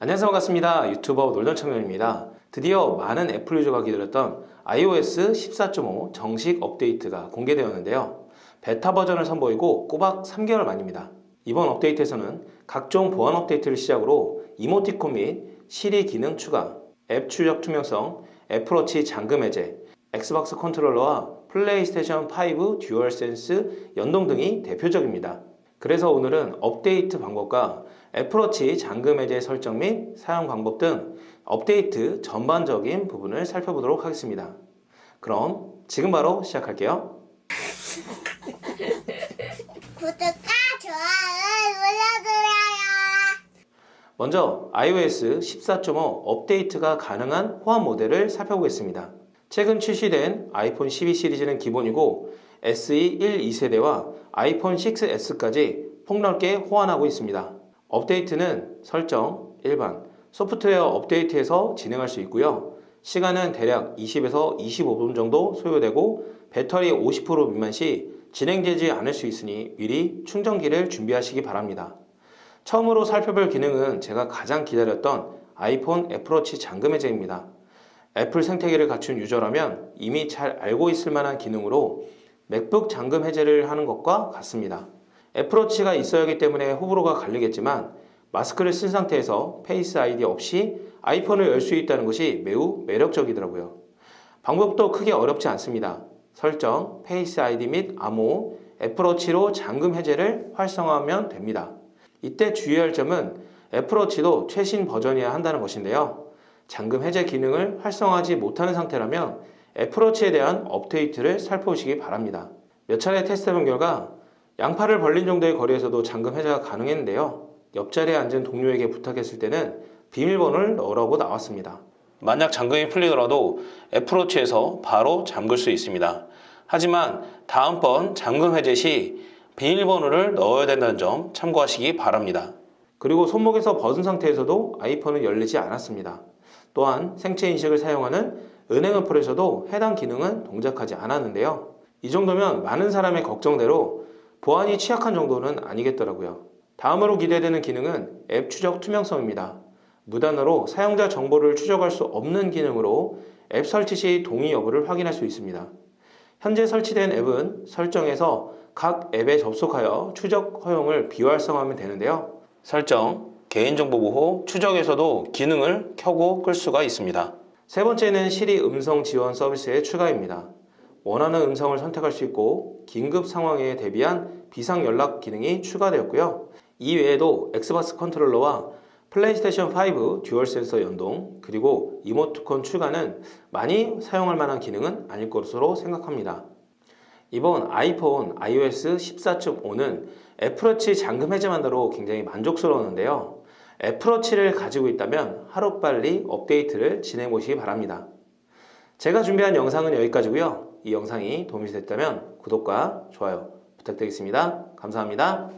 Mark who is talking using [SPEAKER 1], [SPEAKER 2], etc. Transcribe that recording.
[SPEAKER 1] 안녕하세요. 반갑습니다. 유튜버 놀던청년입니다. 드디어 많은 애플 유저가 기다렸던 iOS 14.5 정식 업데이트가 공개되었는데요. 베타 버전을 선보이고 꼬박 3개월 만입니다. 이번 업데이트에서는 각종 보안 업데이트를 시작으로 이모티콘 및 시리 기능 추가 앱 추적 투명성 애플워치 잠금 해제 엑스박스 컨트롤러와 플레이스테이션 5 DualSense 연동 등이 대표적입니다 그래서 오늘은 업데이트 방법과 애플워치 잠금 해제 설정 및 사용 방법 등 업데이트 전반적인 부분을 살펴보도록 하겠습니다. 그럼 지금 바로 시작할게요.
[SPEAKER 2] 구독과 좋아요 눌러주세요.
[SPEAKER 1] 먼저 iOS 14.5 업데이트가 가능한 호환 모델을 살펴보겠습니다. 최근 출시된 아이폰 12 시리즈는 기본이고 SE 1, 2세대와 아이폰 6s까지 폭넓게 호환하고 있습니다. 업데이트는 설정, 일반, 소프트웨어 업데이트에서 진행할 수 있고요. 시간은 대략 20에서 25분 정도 소요되고 배터리 50% 미만 시 진행되지 않을 수 있으니 미리 충전기를 준비하시기 바랍니다. 처음으로 살펴볼 기능은 제가 가장 기다렸던 아이폰 애플워치 잠금 해제입니다. 애플 생태계를 갖춘 유저라면 이미 잘 알고 있을 만한 기능으로 맥북 잠금 해제를 하는 것과 같습니다. 애플워치가 있어야 하기 때문에 호불호가 갈리겠지만 마스크를 쓴 상태에서 Face ID 없이 아이폰을 열 수 있다는 것이 매우 매력적이더라고요. 방법도 크게 어렵지 않습니다. 설정, Face ID 및 암호, 애플워치로 잠금 해제를 활성화하면 됩니다. 이때 주의할 점은 애플워치도 최신 버전이어야 한다는 것인데요. 잠금 해제 기능을 활성화하지 못하는 상태라면 애플워치에 대한 업데이트를 살펴보시기 바랍니다. 몇 차례 테스트해본 결과 양팔을 벌린 정도의 거리에서도 잠금 해제가 가능했는데요. 옆자리에 앉은 동료에게 부탁했을 때는 비밀번호를 넣으라고 나왔습니다. 만약 잠금이 풀리더라도 애플워치에서 바로 잠글 수 있습니다. 하지만 다음번 잠금 해제 시 비밀번호를 넣어야 된다는 점 참고하시기 바랍니다. 그리고 손목에서 벗은 상태에서도 아이폰은 열리지 않았습니다. 또한 생체 인식을 사용하는 은행 어플에서도 해당 기능은 동작하지 않았는데요. 이 정도면 많은 사람의 걱정대로 보안이 취약한 정도는 아니겠더라고요. 다음으로 기대되는 기능은 앱 추적 투명성입니다. 무단으로 사용자 정보를 추적할 수 없는 기능으로 앱 설치 시 동의 여부를 확인할 수 있습니다. 현재 설치된 앱은 설정에서 각 앱에 접속하여 추적 허용을 비활성화하면 되는데요. 설정, 개인정보 보호, 추적에서도 기능을 켜고 끌 수가 있습니다. 세 번째는 시리 음성 지원 서비스의 추가입니다. 원하는 음성을 선택할 수 있고 긴급 상황에 대비한 비상 연락 기능이 추가되었고요. 이 외에도 엑스박스 컨트롤러와 플레이스테이션 5 DualSense 연동 그리고 이모티콘 추가는 많이 사용할 만한 기능은 아닐 것으로 생각합니다. 이번 아이폰 iOS 14.5는 애플워치 잠금 해제 만으로 굉장히 만족스러웠는데요. 애플워치를 가지고 있다면 하루빨리 업데이트를 진행해 보시기 바랍니다. 제가 준비한 영상은 여기까지고요. 이 영상이 도움이 됐다면 구독과 좋아요 부탁드리겠습니다. 감사합니다.